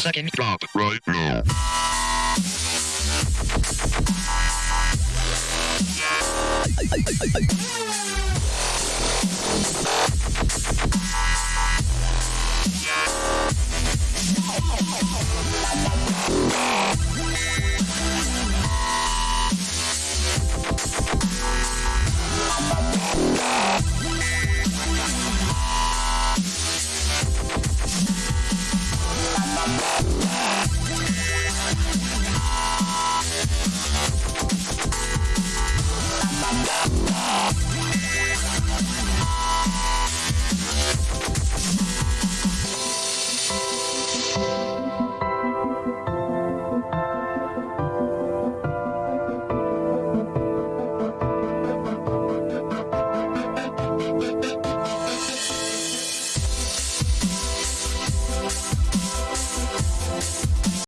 second drop right now.